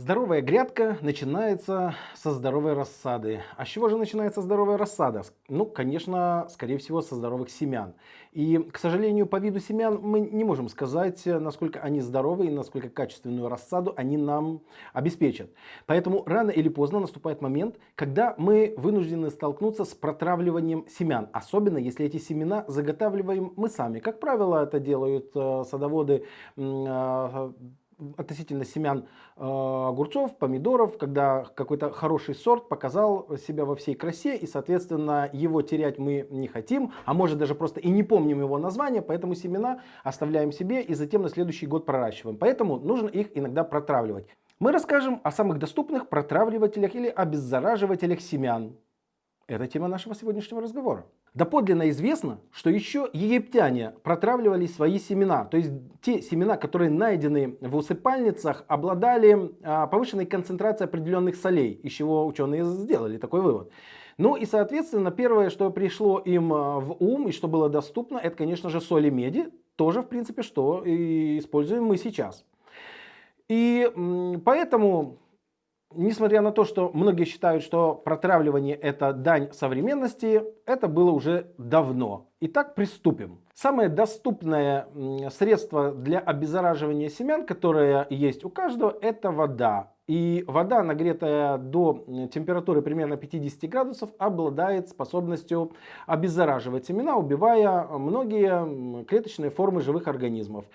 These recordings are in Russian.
Здоровая грядка начинается со здоровой рассады. А с чего же начинается здоровая рассада? Ну, конечно, скорее всего, со здоровых семян. И, к сожалению, по виду семян мы не можем сказать, насколько они здоровы и насколько качественную рассаду они нам обеспечат. Поэтому рано или поздно наступает момент, когда мы вынуждены столкнуться с протравливанием семян. Особенно, если эти семена заготавливаем мы сами. Как правило, это делают э, садоводы э, относительно семян э, огурцов, помидоров, когда какой-то хороший сорт показал себя во всей красе, и, соответственно, его терять мы не хотим, а может даже просто и не помним его название, поэтому семена оставляем себе и затем на следующий год проращиваем. Поэтому нужно их иногда протравливать. Мы расскажем о самых доступных протравливателях или обеззараживателях семян. Это тема нашего сегодняшнего разговора. Доподлинно известно, что еще египтяне протравливали свои семена. То есть те семена, которые найдены в усыпальницах, обладали а, повышенной концентрацией определенных солей, из чего ученые сделали такой вывод. Ну и соответственно первое, что пришло им а, в ум и что было доступно, это конечно же соли меди. Тоже в принципе, что и используем мы сейчас. И поэтому Несмотря на то, что многие считают, что протравливание это дань современности, это было уже давно. Итак, приступим. Самое доступное средство для обеззараживания семян, которое есть у каждого, это вода. И вода, нагретая до температуры примерно 50 градусов, обладает способностью обеззараживать семена, убивая многие клеточные формы живых организмов.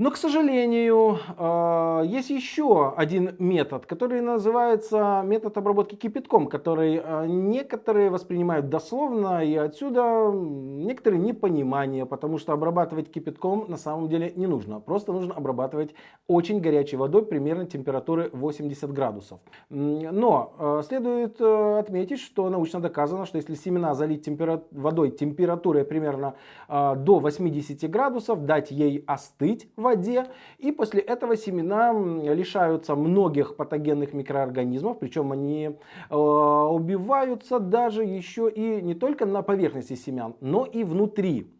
Но, к сожалению, а, есть еще один метод, который называется метод обработки кипятком, который а, некоторые воспринимают дословно, и отсюда некоторые непонимания, потому что обрабатывать кипятком на самом деле не нужно. Просто нужно обрабатывать очень горячей водой, примерно температуры 80 градусов. Но а, следует отметить, что научно доказано, что если семена залить темпера... водой температурой примерно до 80 градусов, дать ей остыть воде. И после этого семена лишаются многих патогенных микроорганизмов, причем они э, убиваются даже еще и не только на поверхности семян, но и внутри.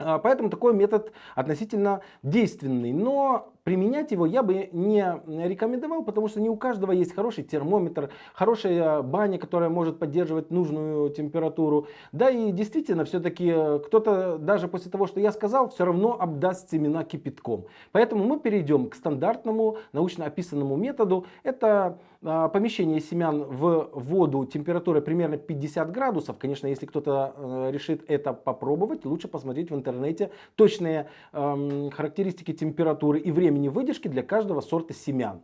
А, поэтому такой метод относительно действенный. Но Применять его я бы не рекомендовал, потому что не у каждого есть хороший термометр, хорошая баня, которая может поддерживать нужную температуру. Да и действительно, все-таки э, кто-то даже после того, что я сказал, все равно обдаст семена кипятком. Поэтому мы перейдем к стандартному научно описанному методу. Это а, помещение семян в воду температурой примерно 50 градусов. Конечно, если кто-то э, решит это попробовать, лучше посмотреть в интернете точные эм, характеристики температуры и времени времени выдержки для каждого сорта семян.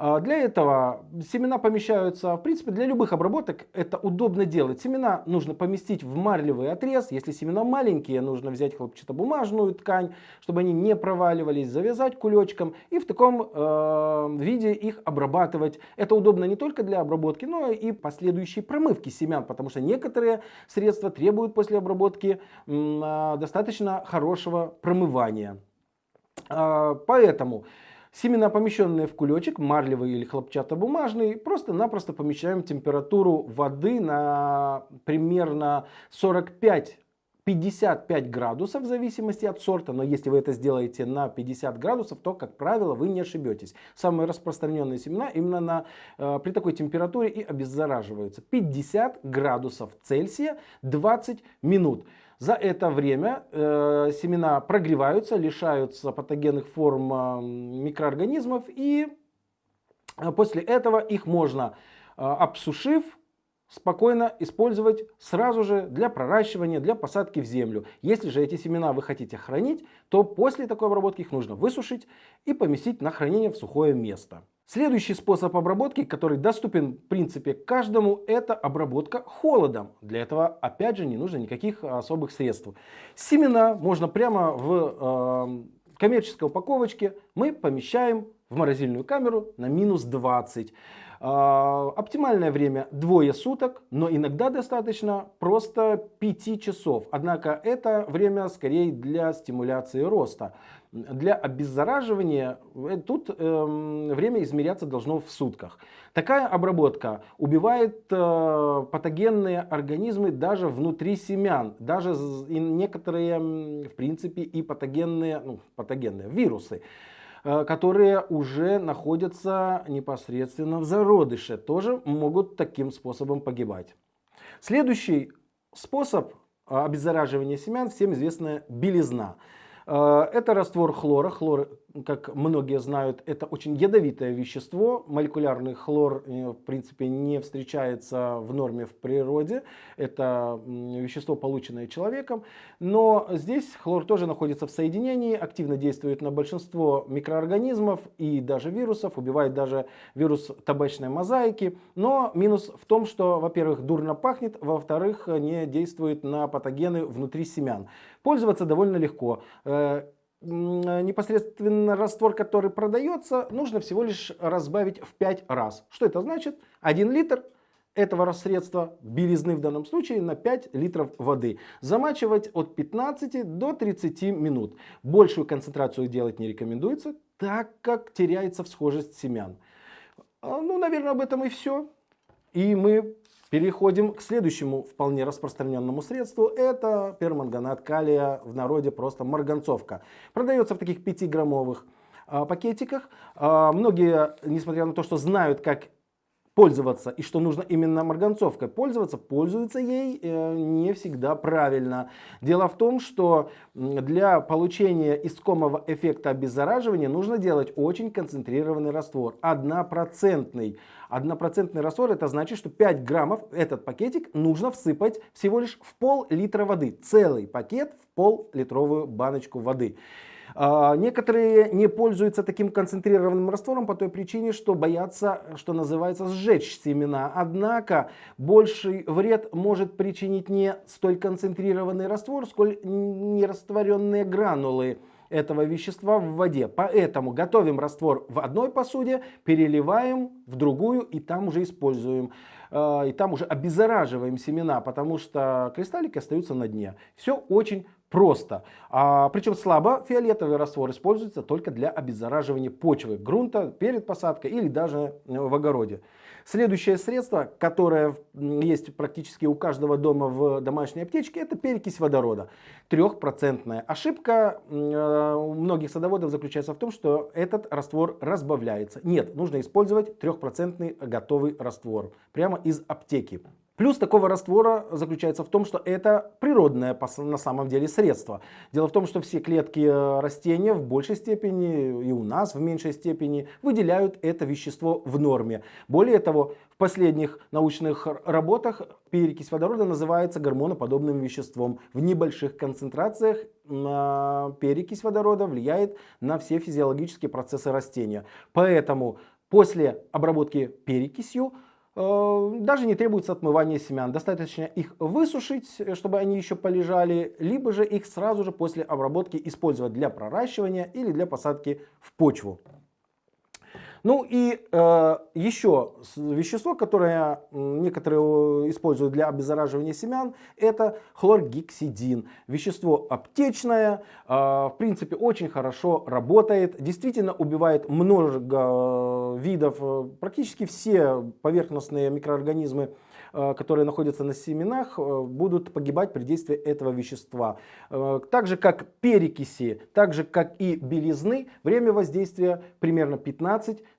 А, для этого семена помещаются, в принципе, для любых обработок это удобно делать. Семена нужно поместить в марлевый отрез. Если семена маленькие, нужно взять хлопчатобумажную ткань, чтобы они не проваливались, завязать кулечком и в таком э, виде их обрабатывать. Это удобно не только для обработки, но и последующей промывки семян, потому что некоторые средства требуют после обработки э, достаточно хорошего промывания. А, поэтому семена, помещенные в кулечек, марлевый или хлопчатобумажный, просто-напросто помещаем температуру воды на примерно 45 55 градусов в зависимости от сорта, но если вы это сделаете на 50 градусов, то, как правило, вы не ошибетесь. Самые распространенные семена именно на, э, при такой температуре и обеззараживаются. 50 градусов Цельсия 20 минут. За это время э, семена прогреваются, лишаются патогенных форм э, микроорганизмов и э, после этого их можно, э, обсушив, спокойно использовать сразу же для проращивания, для посадки в землю. Если же эти семена вы хотите хранить, то после такой обработки их нужно высушить и поместить на хранение в сухое место. Следующий способ обработки, который доступен в принципе каждому, это обработка холодом. Для этого опять же не нужно никаких особых средств. Семена можно прямо в э, коммерческой упаковочке мы помещаем в морозильную камеру на минус 20. Э, оптимальное время двое суток, но иногда достаточно просто 5 часов. Однако это время скорее для стимуляции роста. Для обеззараживания э, тут э, время измеряться должно в сутках. Такая обработка убивает э, патогенные организмы даже внутри семян, даже некоторые, в принципе, и патогенные, ну, патогенные вирусы. Э, которые уже находятся непосредственно в зародыше, тоже могут таким способом погибать. Следующий способ обеззараживания семян всем известная белизна. Это раствор хлора. Хлор как многие знают, это очень ядовитое вещество. Молекулярный хлор, э, в принципе, не встречается в норме в природе. Это вещество, полученное человеком. Но здесь хлор тоже находится в соединении, активно действует на большинство микроорганизмов и даже вирусов, убивает даже вирус табачной мозаики. Но минус в том, что, во-первых, дурно пахнет, во-вторых, не действует на патогены внутри семян. Пользоваться довольно легко э, непосредственно раствор, который продается, нужно всего лишь разбавить в 5 раз. Что это значит? 1 литр этого средства, белизны в данном случае, на 5 литров воды. Замачивать от 15 до 30 минут. Большую концентрацию делать не рекомендуется, так как теряется всхожесть семян. А, ну, наверное, об этом и все. И мы Переходим к следующему вполне распространенному средству. Это перманганат калия, в народе просто марганцовка. Продается в таких 5-граммовых а, пакетиках. А, многие, несмотря на то, что знают, как пользоваться и что нужно именно марганцовкой пользоваться, пользуются ей э, не всегда правильно. Дело в том, что для получения искомого эффекта обеззараживания нужно делать очень концентрированный раствор, однопроцентный. Однопроцентный раствор это значит, что 5 граммов этот пакетик нужно всыпать всего лишь в пол-литра воды. Целый пакет в пол-литровую баночку воды. А, некоторые не пользуются таким концентрированным раствором по той причине, что боятся, что называется, сжечь семена. Однако больший вред может причинить не столь концентрированный раствор, сколь нерастворенные гранулы этого вещества в воде. Поэтому готовим раствор в одной посуде, переливаем в другую и там уже используем. А, и там уже обеззараживаем семена, потому что кристаллики остаются на дне. Все очень просто. А, причем слабо фиолетовый раствор используется только для обеззараживания почвы, грунта перед посадкой или даже э, в огороде. Следующее средство, которое есть практически у каждого дома в домашней аптечке, это перекись водорода. Трехпроцентная ошибка э, у многих садоводов заключается в том, что этот раствор разбавляется. Нет, нужно использовать трехпроцентный готовый раствор прямо из аптеки. Плюс такого раствора заключается в том, что это природное на самом деле средство. Дело в том, что все клетки э, растения в большей степени и у нас в меньшей степени выделяют это вещество в норме. Более того, в последних научных работах перекись водорода называется гормоноподобным веществом. В небольших концентрациях перекись водорода влияет на все физиологические процессы растения. Поэтому после обработки перекисью даже не требуется отмывание семян. Достаточно их высушить, э, чтобы они еще полежали, либо же их сразу же после обработки использовать для проращивания или для посадки в почву. Ну и э, еще вещество, которое некоторые используют для обеззараживания семян, это хлоргексидин. Вещество аптечное, э, в принципе очень хорошо работает, действительно убивает много видов, э, практически все поверхностные микроорганизмы Э, которые находятся на семенах, э, будут погибать при действии этого вещества. Э, так же как перекиси, так же как и белизны, время воздействия примерно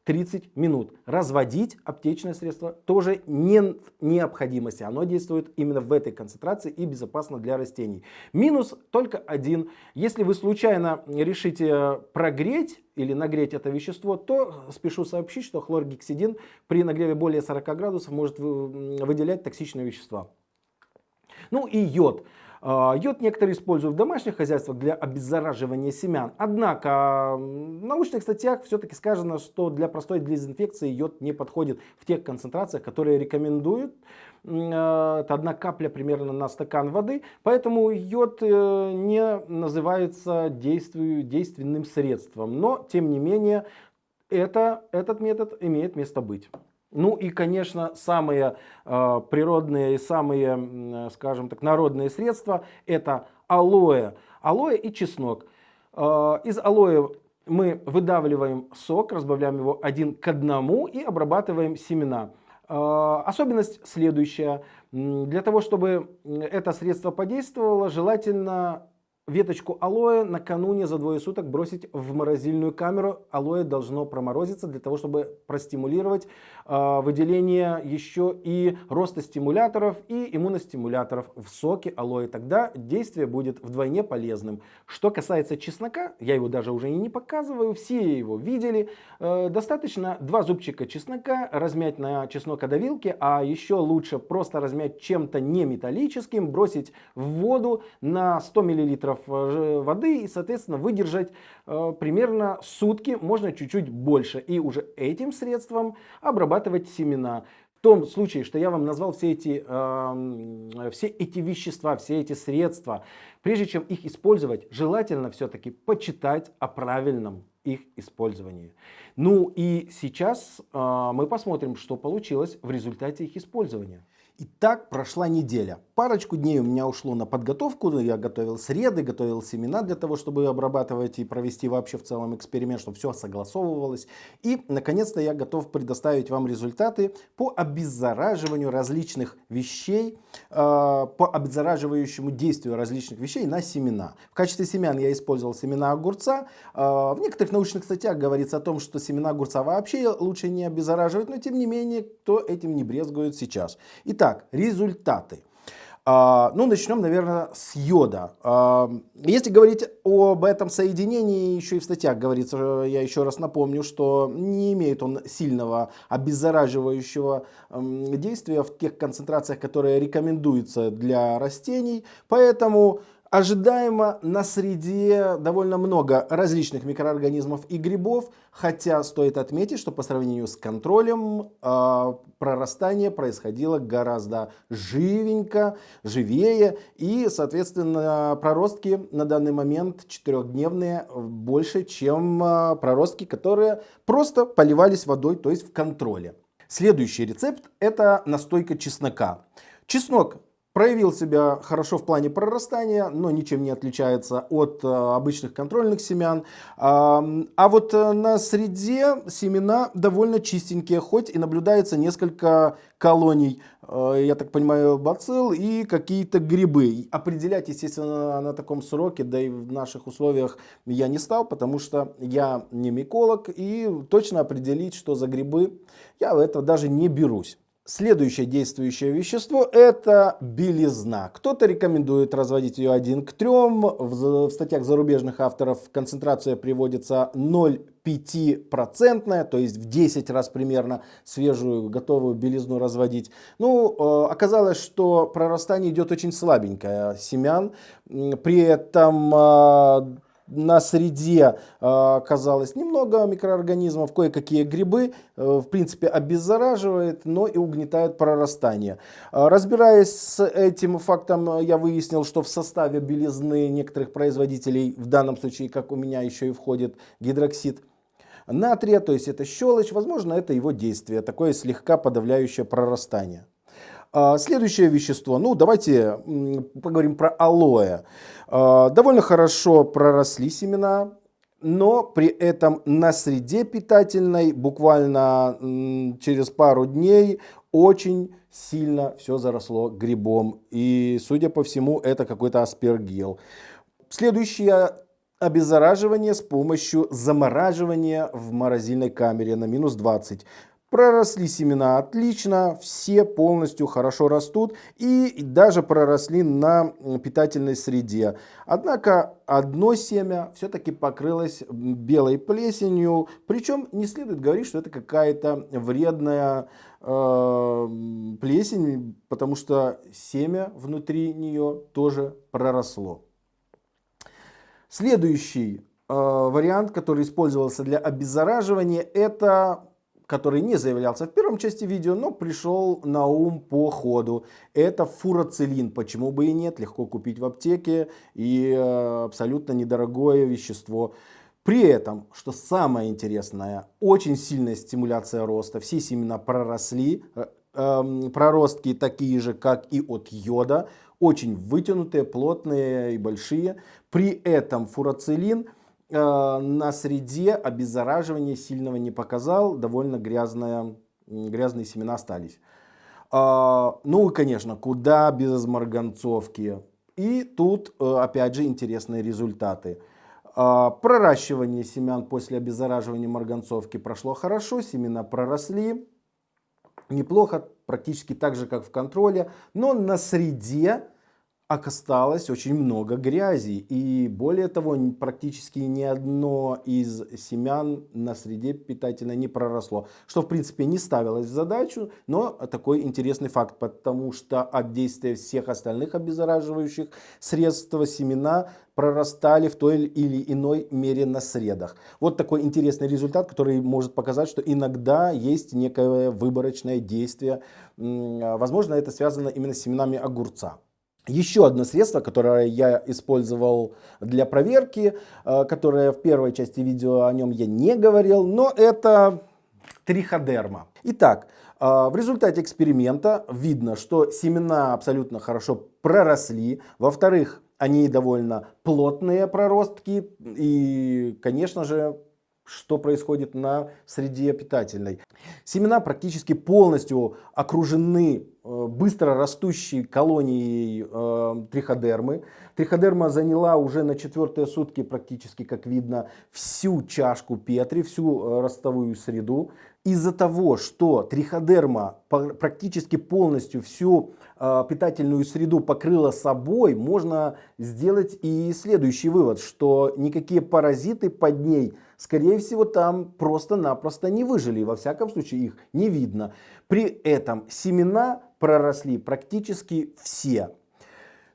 15-30 минут. Разводить аптечное средство тоже не необходимости. Оно действует именно в этой концентрации и безопасно для растений. Минус только один. Если вы случайно решите прогреть или нагреть это вещество, то спешу сообщить, что хлоргексидин при нагреве более 40 градусов может выделять токсичные вещества. Ну и йод. А, йод некоторые используют в домашних хозяйствах для обеззараживания семян. Однако в научных статьях все-таки сказано, что для простой дезинфекции йод не подходит в тех концентрациях, которые рекомендуют. А, это одна капля примерно на стакан воды. Поэтому йод э, не называется действию, действенным средством. Но, тем не менее, это, этот метод имеет место быть. Ну и, конечно, самые э, природные и самые, э, скажем так, народные средства это алоэ. Алоэ и чеснок. Э, из алоэ мы выдавливаем сок, разбавляем его один к одному и обрабатываем семена. Э, особенность следующая. Для того, чтобы это средство подействовало, желательно веточку алоэ накануне за двое суток бросить в морозильную камеру. Алоэ должно проморозиться для того, чтобы простимулировать э, выделение еще и роста стимуляторов и иммуностимуляторов в соке алоэ. Тогда действие будет вдвойне полезным. Что касается чеснока, я его даже уже и не показываю, все его видели. Э, достаточно два зубчика чеснока размять на чеснокодавилке, а еще лучше просто размять чем-то не металлическим, бросить в воду на 100 мл Э, воды и, соответственно, выдержать э, примерно сутки, можно чуть-чуть больше. И уже этим средством обрабатывать семена. В том случае, что я вам назвал все эти, э, все эти вещества, все эти средства, прежде чем их использовать, желательно все-таки почитать о правильном их использовании. Ну и сейчас э, мы посмотрим, что получилось в результате их использования. Итак, прошла неделя. Парочку дней у меня ушло на подготовку. Я готовил среды, готовил семена для того, чтобы обрабатывать и провести вообще в целом эксперимент, чтобы все согласовывалось. И, наконец-то, я готов предоставить вам результаты по обеззараживанию различных вещей, э, по обеззараживающему действию различных вещей на семена. В качестве семян я использовал семена огурца. Э, в некоторых научных статьях говорится о том, что семена огурца вообще лучше не обеззараживать, но тем не менее, кто этим не брезгует сейчас. Итак, Итак, результаты. А, ну, начнем, наверное, с йода. А, если говорить об этом соединении, еще и в статьях говорится, я еще раз напомню, что не имеет он сильного обеззараживающего действия в тех концентрациях, которые рекомендуются для растений. Поэтому Ожидаемо на среде довольно много различных микроорганизмов и грибов, хотя стоит отметить, что по сравнению с контролем э, прорастание происходило гораздо живенько, живее, и, соответственно, проростки на данный момент четырехдневные больше, чем э, проростки, которые просто поливались водой, то есть в контроле. Следующий рецепт это настойка чеснока. Чеснок Проявил себя хорошо в плане прорастания, но ничем не отличается от э, обычных контрольных семян. А, вот э, на среде семена довольно чистенькие, хоть и наблюдается несколько колоний, э, я так понимаю, бацилл и какие-то грибы. Определять, естественно, на таком сроке, да и в наших условиях я не стал, потому что я не миколог и точно определить, что за грибы, я в это даже не берусь. Следующее действующее вещество это белизна. Кто-то рекомендует разводить ее 1 к 3. В, в статьях зарубежных авторов концентрация приводится 0,5%, то есть в 10 раз примерно свежую готовую белизну разводить. Ну, э, оказалось, что прорастание идет очень слабенькое семян. При этом э, на среде э, оказалось немного микроорганизмов, кое-какие грибы, э, в принципе, обеззараживает, но и угнетает прорастание. Э, разбираясь с этим фактом, я выяснил, что в составе белизны некоторых производителей, в данном случае, как у меня, еще и входит гидроксид натрия, то есть это щелочь, возможно, это его действие, такое слегка подавляющее прорастание. А, следующее вещество, ну давайте поговорим про алоэ. А, довольно хорошо проросли семена, но при этом на среде питательной буквально через пару дней очень сильно все заросло грибом. И, судя по всему, это какой-то аспергил. Следующее обеззараживание с помощью замораживания в морозильной камере на минус 20. Проросли семена отлично, все полностью хорошо растут и даже проросли на питательной среде. Однако одно семя все-таки покрылось белой плесенью, причем не следует говорить, что это какая-то вредная э, плесень, потому что семя внутри нее тоже проросло. Следующий э, вариант, который использовался для обеззараживания, это который не заявлялся в первом части видео, но пришел на ум по ходу. Это фурацилин. Почему бы и нет? Легко купить в аптеке и э, абсолютно недорогое вещество. При этом, что самое интересное, очень сильная стимуляция роста. Все семена проросли, э, э, проростки такие же, как и от йода. Очень вытянутые, плотные и большие. При этом фурацилин – на среде обеззараживания сильного не показал, довольно грязная, грязные семена остались. А, ну и, конечно, куда без марганцовки. И тут, э, опять же, интересные результаты. А, проращивание семян после обеззараживания марганцовки прошло хорошо, семена проросли неплохо, практически так же, как в контроле, но на среде осталось очень много грязи. И более того, практически ни одно из семян на среде питательной не проросло. Что в принципе не ставилось в задачу, но такой интересный факт, потому что от действия всех остальных обеззараживающих средств семена прорастали в той или иной мере на средах. Вот такой интересный результат, который может показать, что иногда есть некое выборочное действие. Возможно, это связано именно с семенами огурца. Еще одно средство, которое я использовал для проверки, э, которое в первой части видео о нем я не говорил, но это триходерма. Итак, э, в результате эксперимента видно, что семена абсолютно хорошо проросли. Во-вторых, они довольно плотные проростки и, конечно же, что происходит на среде питательной. Семена практически полностью окружены э, быстро растущей колонией э, триходермы. Триходерма заняла уже на четвертые сутки практически, как видно, всю чашку Петри, всю э, ростовую среду. Из-за того, что триходерма практически полностью всю питательную среду покрыла собой, можно сделать и следующий вывод, что никакие паразиты под ней скорее всего, там просто-напросто не выжили. Во всяком случае, их не видно. При этом семена проросли практически все.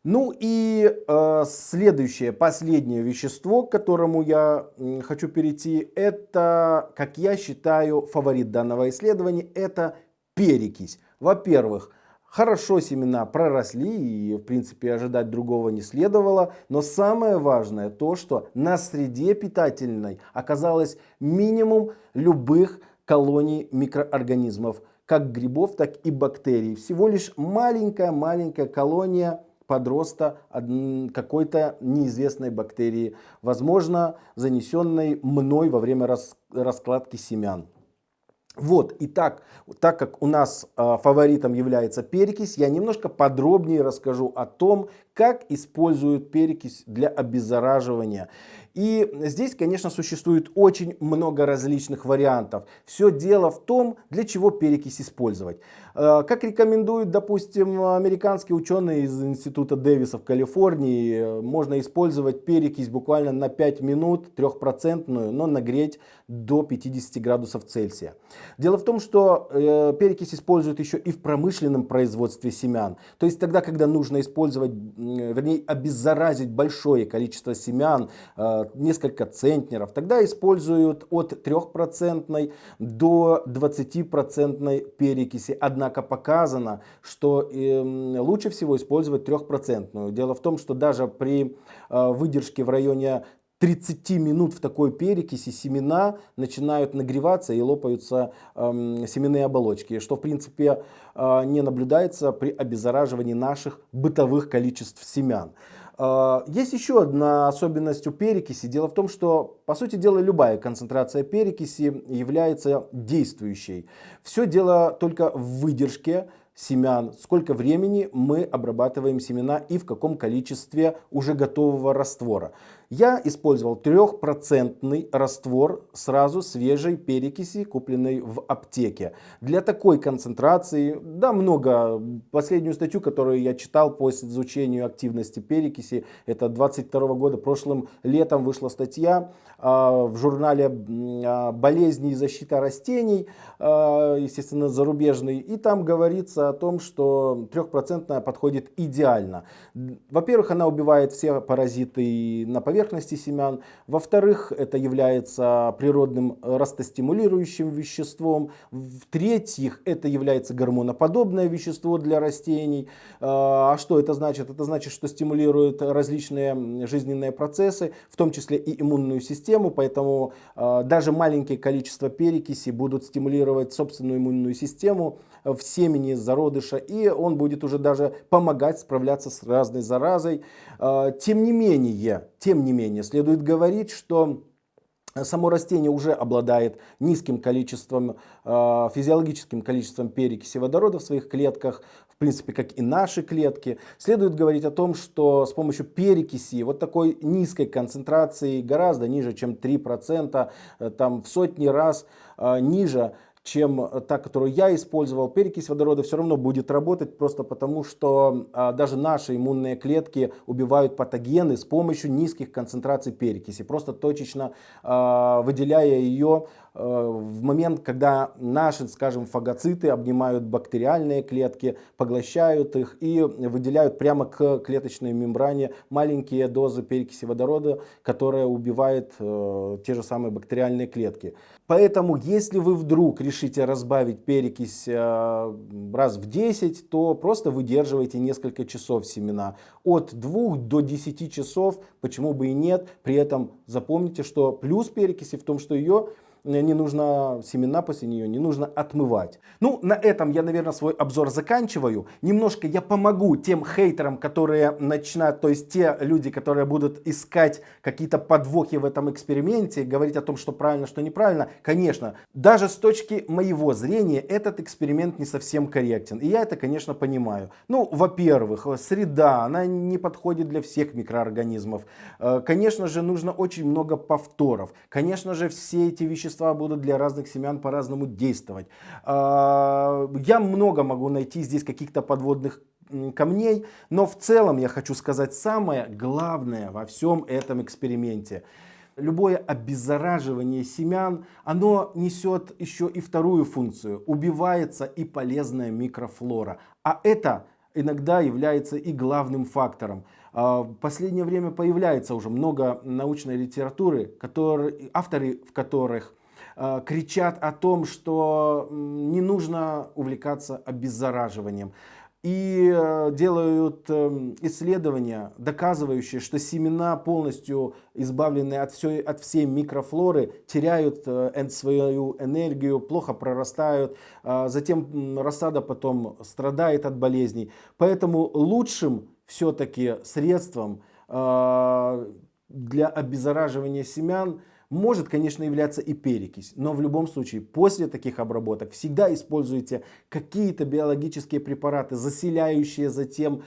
Ну и э, следующее, последнее вещество, к которому я э, хочу перейти, это, как я считаю, фаворит данного исследования, это перекись. Во-первых, Хорошо семена проросли и в принципе ожидать другого не следовало. Но самое важное то, что на среде питательной оказалось минимум любых колоний микроорганизмов. Как грибов, так и бактерий. Всего лишь маленькая-маленькая колония подроста какой-то неизвестной бактерии. Возможно, занесенной мной во время раскладки семян. Вот, и так, так как у нас э, фаворитом является перекись, я немножко подробнее расскажу о том, как используют перекись для обеззараживания. И здесь, конечно, существует очень много различных вариантов. Все дело в том, для чего перекись использовать. Э, как рекомендуют, допустим, американские ученые из Института Дэвиса в Калифорнии, можно использовать перекись буквально на 5 минут, трехпроцентную, но нагреть до 50 градусов Цельсия. Дело в том, что э, перекись используют еще и в промышленном производстве семян. То есть тогда, когда нужно использовать, вернее, обеззаразить большое количество семян, э, несколько центнеров, тогда используют от 3% до 20% перекиси. Однако показано, что эм, лучше всего использовать 3%. Дело в том, что даже при э, выдержке в районе 30 минут в такой перекиси семена начинают нагреваться и лопаются э, семенные оболочки, что в принципе э, не наблюдается при обеззараживании наших бытовых количеств семян. А, есть еще одна особенность у перекиси. Дело в том, что, по сути дела, любая концентрация перекиси является действующей. Все дело только в выдержке семян, сколько времени мы обрабатываем семена и в каком количестве уже готового раствора. Я использовал трехпроцентный раствор сразу свежей перекиси, купленной в аптеке. Для такой концентрации, да, много. Последнюю статью, которую я читал по изучению активности перекиси, это 22 года, прошлым летом вышла статья в журнале э, «Болезни и защита растений», э, естественно, зарубежный, и там говорится о том, что трехпроцентная подходит идеально. Во-первых, она убивает все паразиты на поверхности, семян. Во-вторых, это является природным растостимулирующим веществом. В-третьих, это является гормоноподобное вещество для растений. А, а что это значит? Это значит, что стимулирует различные жизненные процессы, в том числе и иммунную систему. Поэтому а, даже маленькие количество перекиси будут стимулировать собственную иммунную систему в семени зародыша. И он будет уже даже помогать справляться с разной заразой. А, тем не менее, тем не менее, следует говорить, что само растение уже обладает низким количеством, э, физиологическим количеством перекиси водорода в своих клетках, в принципе, как и наши клетки. Следует говорить о том, что с помощью перекиси вот такой низкой концентрации, гораздо ниже, чем 3%, э, там в сотни раз э, ниже, чем та, которую я использовал, перекись водорода все равно будет работать, просто потому что а, даже наши иммунные клетки убивают патогены с помощью низких концентраций перекиси, просто точечно а, выделяя ее в момент, когда наши, скажем, фагоциты обнимают бактериальные клетки, поглощают их и выделяют прямо к клеточной мембране маленькие дозы перекиси водорода, которая убивает э, те же самые бактериальные клетки. Поэтому, если вы вдруг решите разбавить перекись э, раз в 10, то просто выдерживайте несколько часов семена. От 2 до 10 часов, почему бы и нет. При этом запомните, что плюс перекиси в том, что ее не нужно семена после нее, не нужно отмывать. Ну, на этом я, наверное, свой обзор заканчиваю. Немножко я помогу тем хейтерам, которые начинают, то есть те люди, которые будут искать какие-то подвохи в этом эксперименте, говорить о том, что правильно, что неправильно. Конечно, даже с точки моего зрения этот эксперимент не совсем корректен. И я это, конечно, понимаю. Ну, во-первых, среда, она не подходит для всех микроорганизмов. Э, конечно же, нужно очень много повторов. Конечно же, все эти вещества вещества будут для разных семян по-разному действовать. А, я много могу найти здесь каких-то подводных камней, но в целом я хочу сказать самое главное во всем этом эксперименте. Любое обеззараживание семян, оно несет еще и вторую функцию. Убивается и полезная микрофлора. А это иногда является и главным фактором. А, в последнее время появляется уже много научной литературы, которые, авторы в которых кричат о том, что не нужно увлекаться обеззараживанием. И э, делают эм, исследования, доказывающие, что семена, полностью избавленные от всей, от всей микрофлоры, теряют э, свою энергию, плохо прорастают, затем рассада потом страдает от болезней. Поэтому лучшим все-таки средством для обеззараживания семян – может, конечно, являться и перекись, но в любом случае после таких обработок всегда используйте какие-то биологические препараты, заселяющие затем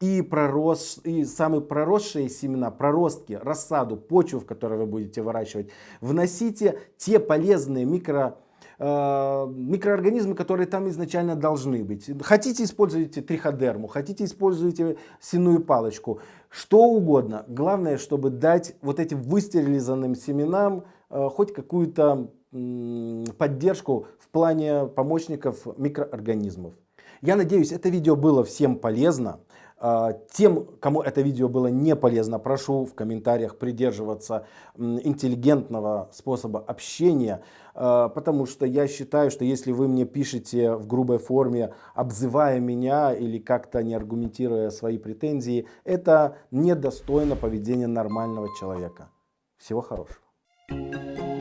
и, пророс, и самые проросшие семена, проростки, рассаду, почву, в которой вы будете выращивать. Вносите те полезные микро микроорганизмы, которые там изначально должны быть. Хотите, используйте триходерму, хотите, используйте синую палочку, что угодно. Главное, чтобы дать вот этим выстерилизованным семенам э, хоть какую-то поддержку в плане помощников микроорганизмов. Я надеюсь, это видео было всем полезно. А, тем, кому это видео было не полезно, прошу в комментариях придерживаться интеллигентного способа общения, а, потому что я считаю, что если вы мне пишете в грубой форме, обзывая меня или как-то не аргументируя свои претензии, это недостойно поведения нормального человека. Всего хорошего.